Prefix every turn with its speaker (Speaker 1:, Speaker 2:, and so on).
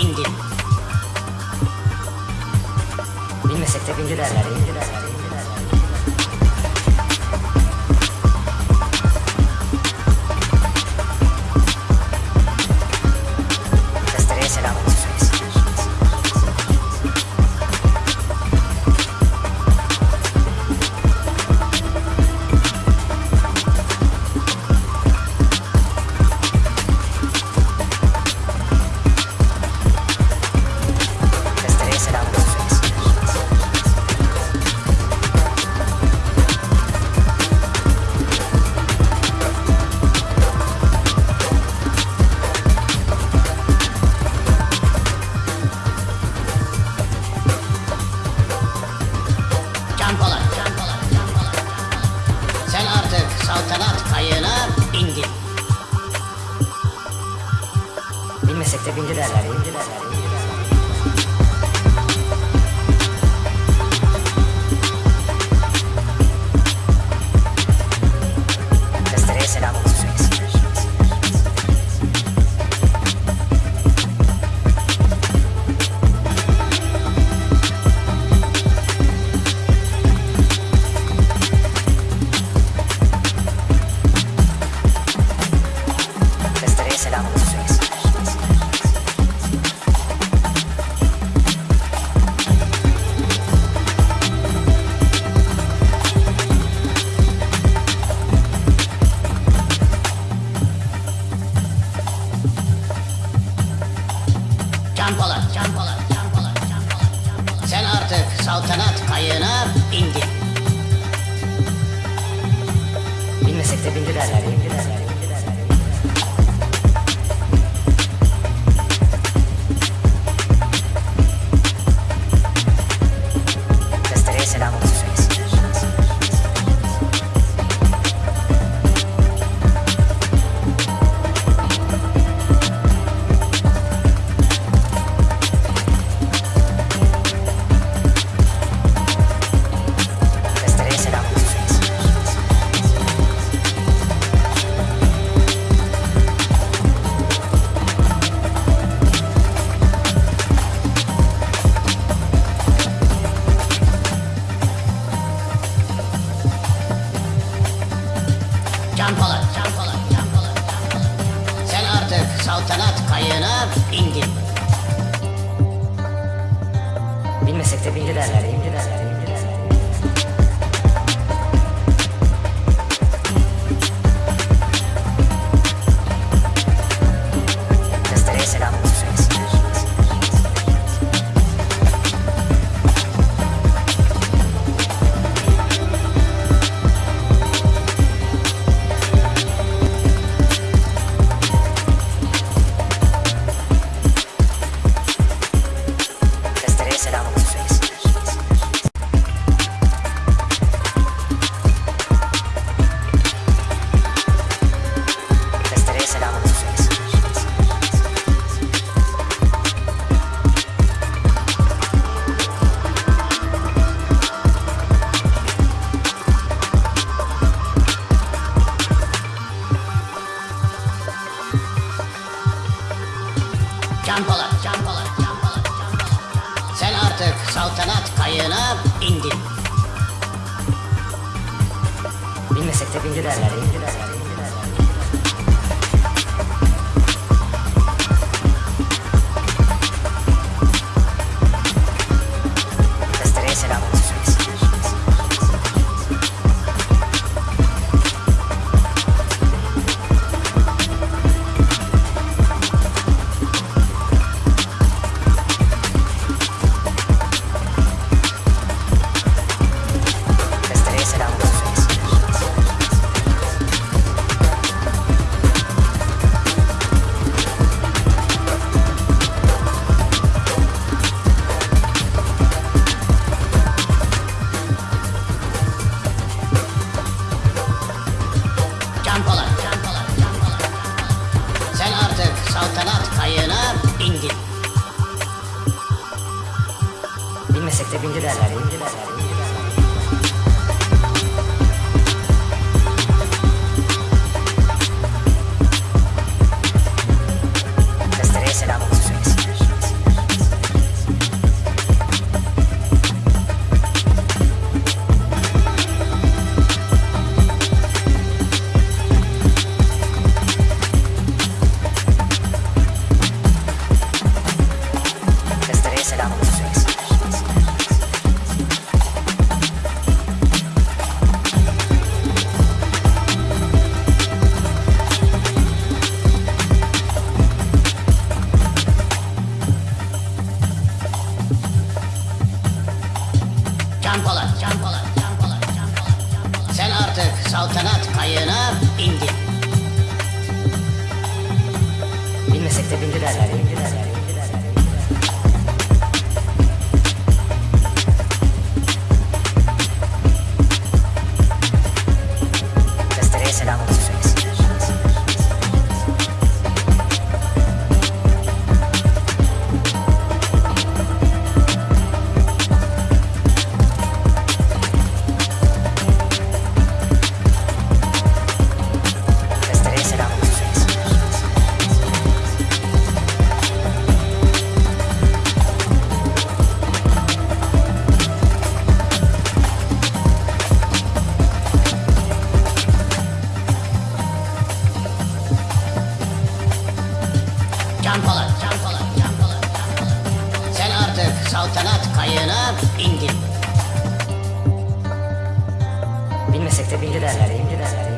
Speaker 1: bindi. Bilmesek de
Speaker 2: bindilerler, bindilerler. குஞ்சுடா குஞ்சுடா Sen artık saltanat kayığına bindin.
Speaker 1: Bilmesek de
Speaker 2: bindiler, bindiler. bindiler.
Speaker 1: bilmesek de bildi derler, imdi derler.
Speaker 2: saltanat kayığına indim.
Speaker 1: Bilmesek de bindi derler, bindi derler. Sevmesek de bindilerler. bindilerler.
Speaker 2: Can Polat, Can Polat, Can Polat, Can Polat, Can Polat. Sen artık saltanat kayığına bindin.
Speaker 1: Bilmesek de bindi derler, bindi derler.
Speaker 2: Kayığına bindin.
Speaker 1: Bilmesek de bindi derler, bindi derler.